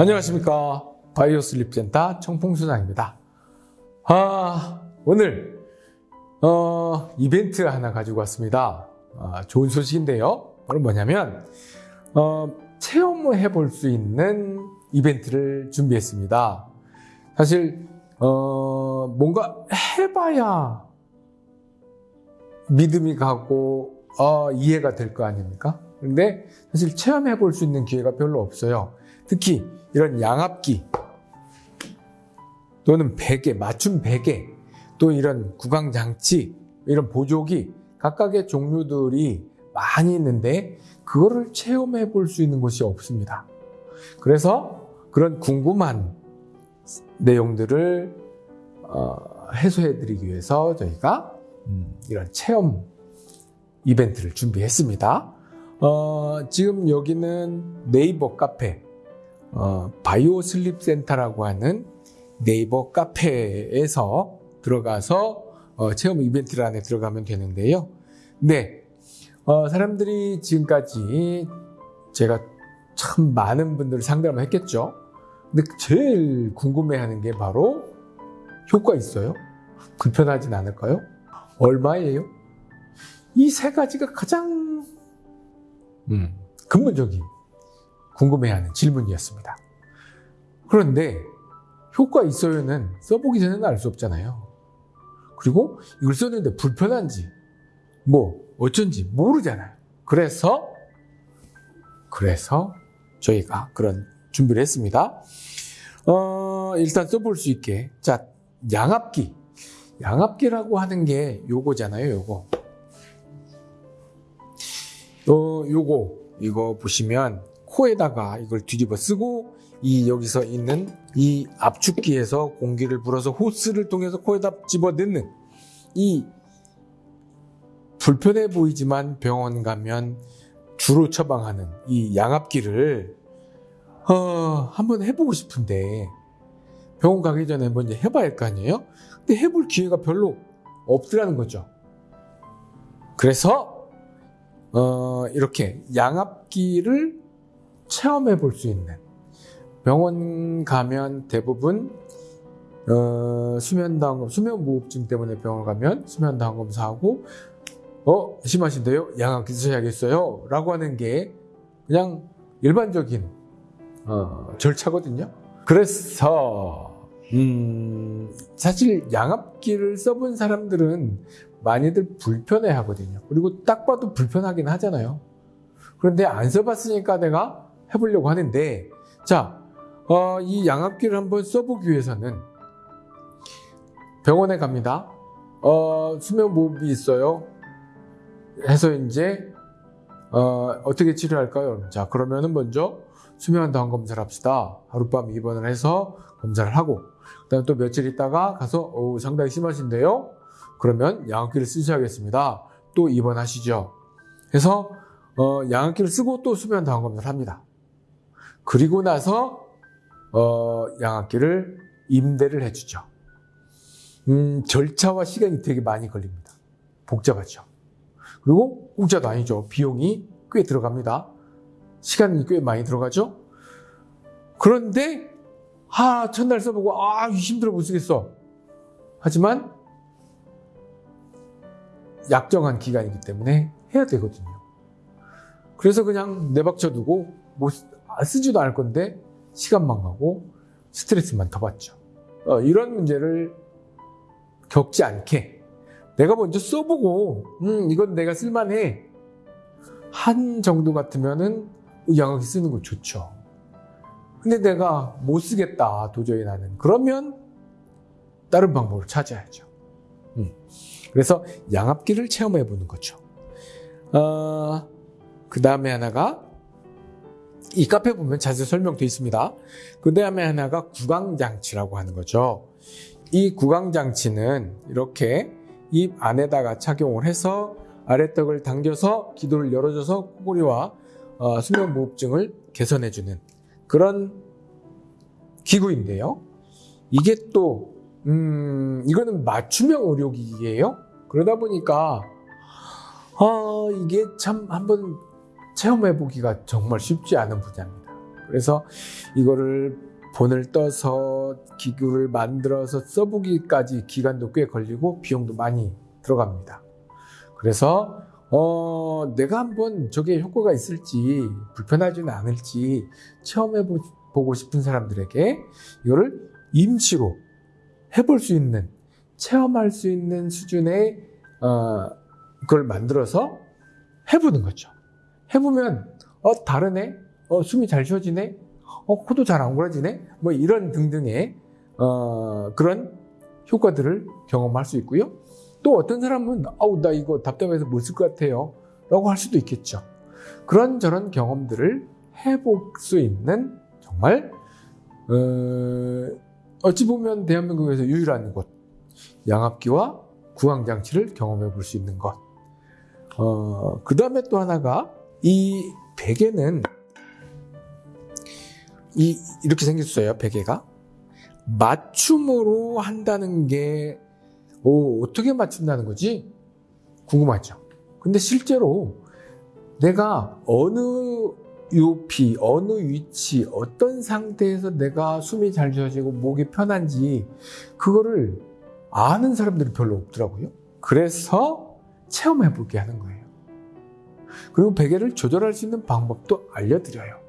안녕하십니까. 바이오슬립센터 청풍수장입니다. 아 오늘 어, 이벤트 하나 가지고 왔습니다. 아, 좋은 소식인데요. 바로 뭐냐면 어, 체험을 해볼 수 있는 이벤트를 준비했습니다. 사실 어, 뭔가 해봐야 믿음이 가고 어, 이해가 될 거 아닙니까? 근데 사실 체험해 볼 수 있는 기회가 별로 없어요. 특히 이런 양압기 또는 베개, 맞춤 베개 또 이런 구강장치 이런 보조기 각각의 종류들이 많이 있는데 그거를 체험해 볼 수 있는 곳이 없습니다. 그래서 그런 궁금한 내용들을 어, 해소해 드리기 위해서 저희가 음, 이런 체험 이벤트를 준비했습니다. 어, 지금 여기는 네이버 카페, 어, 바이오 슬립 센터라고 하는 네이버 카페에서 들어가서 어, 체험 이벤트 안에 들어가면 되는데요. 네, 어, 사람들이 지금까지 제가 참 많은 분들을 상담을 했겠죠. 근데 제일 궁금해하는 게 바로 효과 있어요? 불편하진 않을까요? 얼마예요? 이 세 가지가 가장 음, 근본적인 궁금해하는 질문이었습니다. 그런데 효과 있어요는 써보기 전에는 알 수 없잖아요. 그리고 이걸 썼는데 불편한지 뭐 어쩐지 모르잖아요. 그래서 그래서 저희가 그런 준비를 했습니다. 어, 일단 써볼 수 있게 자 양압기 양압기라고 하는 게 요거잖아요. 요거 어, 요거 이거 보시면 코에다가 이걸 뒤집어 쓰고 이 여기서 있는 이 압축기에서 공기를 불어서 호스를 통해서 코에다 집어 넣는 이 불편해 보이지만 병원 가면 주로 처방하는 이 양압기를 어, 한번 해보고 싶은데 병원 가기 전에 먼저 해봐야 할 거 아니에요? 근데 해볼 기회가 별로 없더라는 거죠. 그래서 어, 이렇게 양압기를 체험해 볼 수 있는 병원 가면 대부분 어, 수면다항검, 수면무호흡증 때문에 병원 가면 수면다항검사하고 어 심하신데요? 양압기 쓰셔야겠어요? 라고 하는 게 그냥 일반적인 어, 절차거든요. 그래서 음, 사실 양압기를 써본 사람들은 많이들 불편해 하거든요. 그리고 딱 봐도 불편하긴 하잖아요. 그런데 안 써봤으니까 내가 해보려고 하는데, 자, 어, 이 양압기를 한번 써보기 위해서는 병원에 갑니다. 어, 수면무호흡이 있어요. 해서 이제, 어, 어떻게 치료할까요? 자, 그러면은 먼저 수면 다운 검사를 합시다. 하룻밤 입원을 해서 검사를 하고, 그 다음에 또 며칠 있다가 가서, 어 상당히 심하신데요? 그러면 양압기를 쓰셔야겠습니다. 또 입원하시죠. 그래서 어, 양압기를 쓰고 또 수면 다운 검사를 합니다. 그리고 나서 어, 양압기를 임대를 해주죠. 음, 절차와 시간이 되게 많이 걸립니다. 복잡하죠. 그리고 공짜도 아니죠. 비용이 꽤 들어갑니다. 시간이 꽤 많이 들어가죠. 그런데 아 첫날 써보고 아 힘들어 못 쓰겠어. 하지만 약정한 기간이기 때문에 해야 되거든요. 그래서 그냥 내박쳐 두고 뭐 쓰지도 않을 건데 시간만 가고 스트레스만 더 받죠. 어, 이런 문제를 겪지 않게 내가 먼저 써보고 음 이건 내가 쓸만해 한 정도 같으면은 양악기 쓰는 거 좋죠. 근데 내가 못 쓰겠다 도저히 나는 그러면 다른 방법을 찾아야죠. 음. 그래서 양압기를 체험해 보는 거죠. 어, 그 다음에 하나가 이 카페 보면 자세히 설명되어 있습니다. 그 다음에 하나가 구강장치라고 하는 거죠. 이 구강장치는 이렇게 입 안에다가 착용을 해서 아래떡을 당겨서 기도를 열어줘서 코골이와 어, 수면무호흡증을 개선해주는 그런 기구인데요. 이게 또 음, 이거는 맞춤형 의료기기예요. 그러다 보니까 아, 이게 참 한번 체험해 보기가 정말 쉽지 않은 분야입니다. 그래서 이거를 본을 떠서 기구를 만들어서 써보기까지 기간도 꽤 걸리고 비용도 많이 들어갑니다. 그래서 어, 내가 한번 저게 효과가 있을지 불편하지는 않을지 체험해 보고 싶은 사람들에게 이거를 임시로 해볼 수 있는 체험할 수 있는 수준의 어, 그걸 만들어서 해보는 거죠. 해보면 어 다르네, 어 숨이 잘 쉬어지네, 어 코도 잘 안 골아지네, 뭐 이런 등등의 어, 그런 효과들을 경험할 수 있고요. 또 어떤 사람은 아우 나 이거 답답해서 못 쓸 것 같아요. 라고 할 수도 있겠죠. 그런 저런 경험들을 해볼 수 있는 정말 어, 찌 보면 대한민국에서 유일한 곳. 양압기와 구강장치를 경험해 볼 수 있는 것. 어, 그 다음에 또 하나가 이 베개는 이, 이렇게 생겼어요 베개가 맞춤으로 한다는 게 오, 어떻게 맞춘다는 거지? 궁금하죠. 근데 실제로 내가 어느 높이, 어느 위치, 어떤 상태에서 내가 숨이 잘 쉬어지고 목이 편한지 그거를 아는 사람들이 별로 없더라고요. 그래서 체험해 보게 하는 거예요. 그리고 베개를 조절할 수 있는 방법도 알려드려요.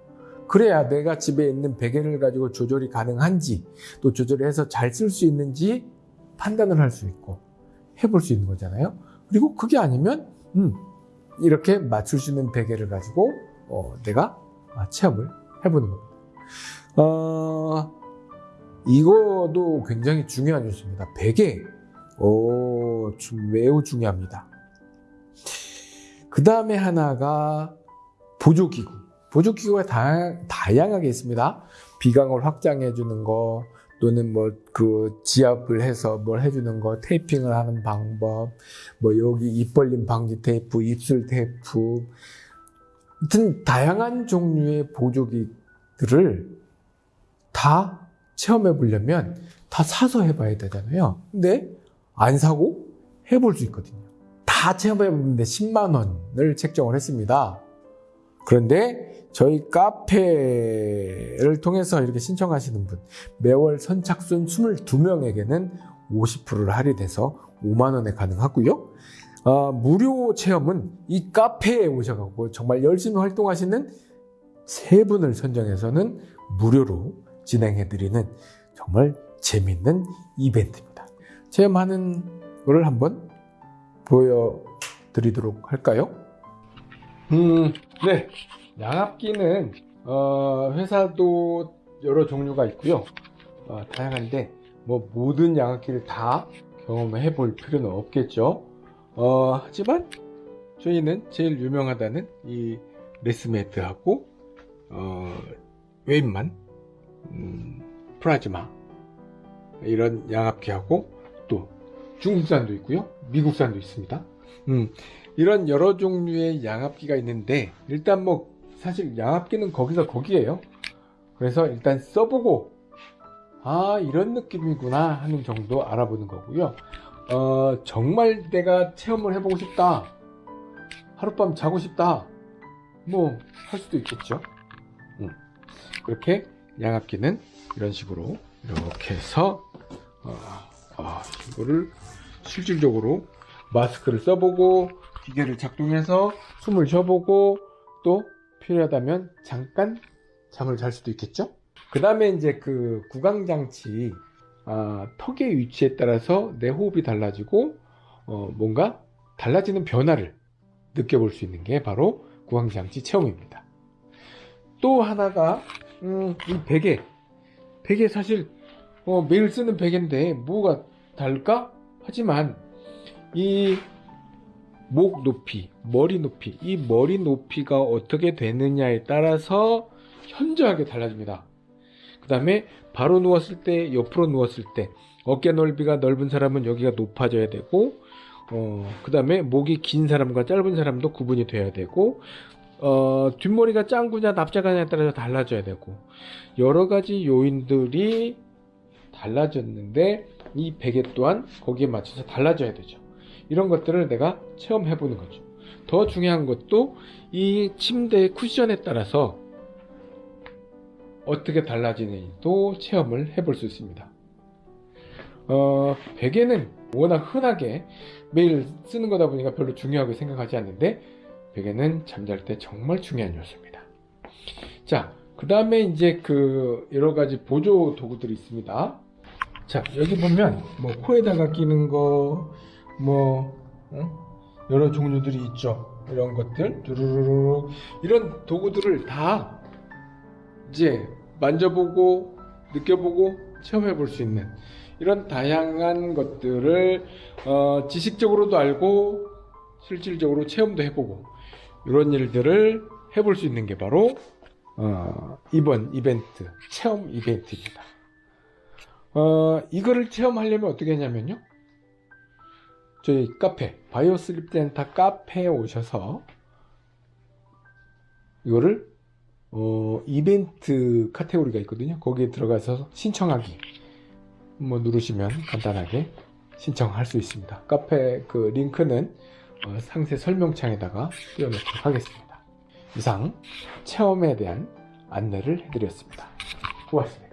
그래야 내가 집에 있는 베개를 가지고 조절이 가능한지 또 조절해서 잘 쓸 수 있는지 판단을 할 수 있고 해볼 수 있는 거잖아요. 그리고 그게 아니면 음, 이렇게 맞출 수 있는 베개를 가지고 어, 내가 체험을 해보는 겁니다. 어, 이거도 굉장히 중요한 뉴스입니다. 베개 오, 매우 중요합니다. 그 다음에 하나가 보조기구. 보조기구가 다, 다양하게 있습니다. 비강을 확장해 주는 거, 또는 뭐 그 지압을 해서 뭘 해주는 거, 테이핑을 하는 방법, 뭐 여기 입 벌림 방지 테이프, 입술 테이프, 하여튼 다양한 종류의 보조기들을 다 체험해 보려면 다 사서 해봐야 되잖아요. 근데 안 사고 해볼 수 있거든요. 다 체험해 보는데 10만 원을 책정을 했습니다. 그런데 저희 카페를 통해서 이렇게 신청하시는 분 매월 선착순 22명에게는 50%를 할인해서 5만 원에 가능하고요. 어, 무료 체험은 이 카페에 오셔가지고 정말 열심히 활동하시는 세 분을 선정해서는 무료로 진행해드리는 정말 재밌는 이벤트입니다. 체험하는 거를 한번 보여드리도록 할까요? 음, 네. 양압기는 어, 회사도 여러 종류가 있고요. 어, 다양한데 뭐 모든 양압기를 다 경험해 볼 필요는 없겠죠. 어, 하지만 저희는 제일 유명하다는 이 레스매트하고 어, 웨인만 음, 프라즈마 이런 양압기하고 또 중국산도 있고요. 미국산도 있습니다. 음, 이런 여러 종류의 양압기가 있는데 일단 뭐 사실 양압기는 거기서 거기에요 그래서 일단 써보고 아 이런 느낌이구나 하는 정도 알아보는 거고요 어, 정말 내가 체험을 해보고 싶다 하룻밤 자고 싶다 뭐 할 수도 있겠죠 음. 그렇게 양압기는 이런 식으로 이렇게 해서 어, 아, 이거를 실질적으로 마스크를 써보고 기계를 작동해서 숨을 쉬어보고 또 필요하다면 잠깐 잠을 잘 수도 있겠죠? 그 다음에 이제 그 구강장치 아, 턱의 위치에 따라서 내 호흡이 달라지고 어, 뭔가 달라지는 변화를 느껴볼 수 있는 게 바로 구강장치 체험입니다. 또 하나가 음, 이 베개. 베개 사실 어, 매일 쓰는 베개인데 뭐가 다를까? 하지만 이 목 높이, 머리 높이, 이 머리 높이가 어떻게 되느냐에 따라서 현저하게 달라집니다. 그 다음에 바로 누웠을 때, 옆으로 누웠을 때, 어깨 넓이가 넓은 사람은 여기가 높아져야 되고, 어, 그 다음에 목이 긴 사람과 짧은 사람도 구분이 돼야 되고, 어, 뒷머리가 짱구냐 납작하냐에 따라서 달라져야 되고, 여러 가지 요인들이 달라졌는데, 이 베개 또한 거기에 맞춰서 달라져야 되죠. 이런 것들을 내가 체험해 보는 거죠. 더 중요한 것도 이 침대의 쿠션에 따라서 어떻게 달라지는지도 체험을 해볼 수 있습니다. 어, 베개는 워낙 흔하게 매일 쓰는 거다 보니까 별로 중요하게 생각하지 않는데 베개는 잠잘 때 정말 중요한 요소입니다. 자, 그 다음에 이제 그 여러 가지 보조 도구들이 있습니다. 자, 여기 보면 뭐 코에다가 끼는 거, 뭐 어? 여러 종류들이 있죠. 이런 것들, 두루루루 이런 도구들을 다 이제 만져보고 느껴보고 체험해 볼 수 있는 이런 다양한 것들을 어, 지식적으로도 알고 실질적으로 체험도 해보고 이런 일들을 해볼 수 있는 게 바로 어, 이번 이벤트 체험 이벤트입니다. 어, 이거를 체험하려면 어떻게 하냐면요. 저희 카페 바이오 슬립 센터 카페에 오셔서 이거를 어, 이벤트 카테고리가 있거든요. 거기에 들어가서 신청하기 뭐 누르시면 간단하게 신청할 수 있습니다. 카페 그 링크는 어, 상세 설명창에다가 띄워놓도록 하겠습니다. 이상 체험에 대한 안내를 해드렸습니다. 고맙습니다.